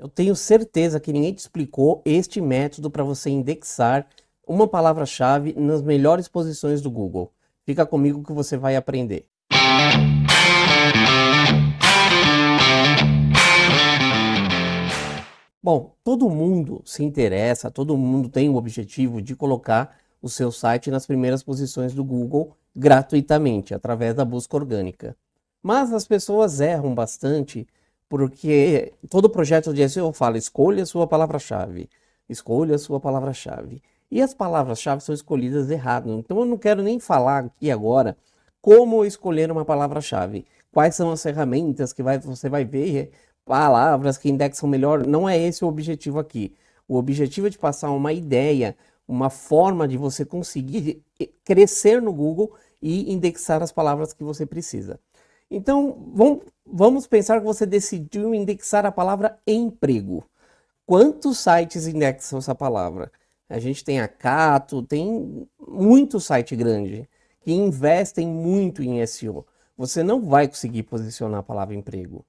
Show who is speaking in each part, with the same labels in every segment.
Speaker 1: Eu tenho certeza que ninguém te explicou este método para você indexar uma palavra-chave nas melhores posições do Google. Fica comigo que você vai aprender. Bom, todo mundo se interessa, todo mundo tem o objetivo de colocar o seu site nas primeiras posições do Google gratuitamente, através da busca orgânica. Mas as pessoas erram bastante porque todo projeto de SEO fala escolha sua palavra-chave, escolha sua palavra-chave. E as palavras-chave são escolhidas errado. Então eu não quero nem falar aqui agora como escolher uma palavra-chave. Quais são as ferramentas que vai, você vai ver, palavras que indexam melhor. Não é esse o objetivo aqui. O objetivo é de passar uma ideia, uma forma de você conseguir crescer no Google e indexar as palavras que você precisa. Então, vamos, vamos pensar que você decidiu indexar a palavra emprego. Quantos sites indexam essa palavra? A gente tem a Cato, tem muito site grande que investem muito em SEO. Você não vai conseguir posicionar a palavra emprego.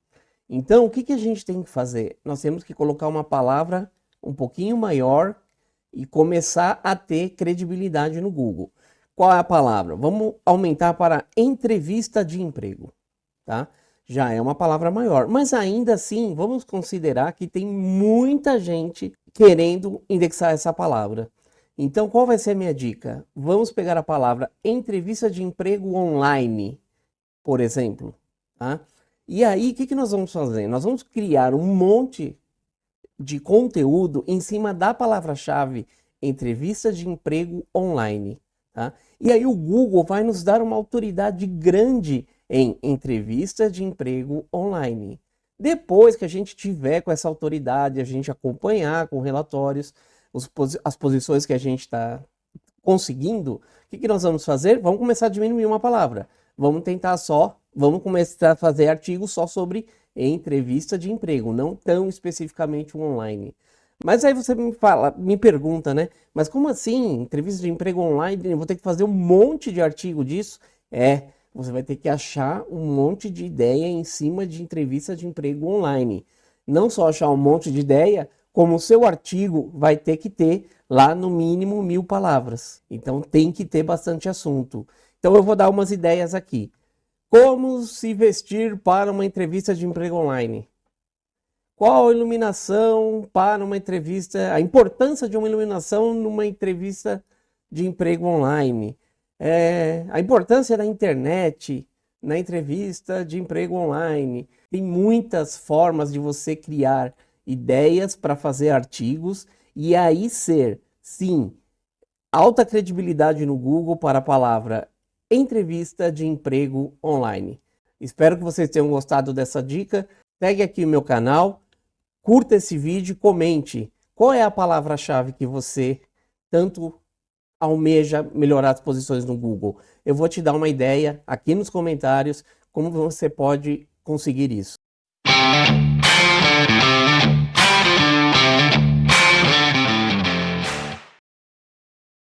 Speaker 1: Então, o que, que a gente tem que fazer? Nós temos que colocar uma palavra um pouquinho maior e começar a ter credibilidade no Google. Qual é a palavra? Vamos aumentar para entrevista de emprego tá? Já é uma palavra maior, mas ainda assim, vamos considerar que tem muita gente querendo indexar essa palavra. Então, qual vai ser a minha dica? Vamos pegar a palavra entrevista de emprego online, por exemplo, tá? E aí, o que, que nós vamos fazer? Nós vamos criar um monte de conteúdo em cima da palavra-chave entrevista de emprego online. Tá? E aí o Google vai nos dar uma autoridade grande em entrevistas de emprego online. Depois que a gente tiver com essa autoridade, a gente acompanhar com relatórios os, as posições que a gente está conseguindo, o que, que nós vamos fazer? Vamos começar a diminuir uma palavra. Vamos tentar só, vamos começar a fazer artigos só sobre entrevista de emprego, não tão especificamente online. Mas aí você me fala, me pergunta, né? Mas como assim? Entrevista de emprego online? Eu vou ter que fazer um monte de artigo disso? É, você vai ter que achar um monte de ideia em cima de entrevista de emprego online. Não só achar um monte de ideia, como o seu artigo vai ter que ter lá no mínimo mil palavras. Então tem que ter bastante assunto. Então eu vou dar umas ideias aqui. Como se vestir para uma entrevista de emprego online? Qual a iluminação para uma entrevista, a importância de uma iluminação numa entrevista de emprego online? É, a importância da internet na entrevista de emprego online. Tem muitas formas de você criar ideias para fazer artigos e aí ser, sim, alta credibilidade no Google para a palavra entrevista de emprego online. Espero que vocês tenham gostado dessa dica. Segue aqui o meu canal, curta esse vídeo, comente qual é a palavra-chave que você tanto almeja melhorar as posições no Google. Eu vou te dar uma ideia aqui nos comentários como você pode conseguir isso.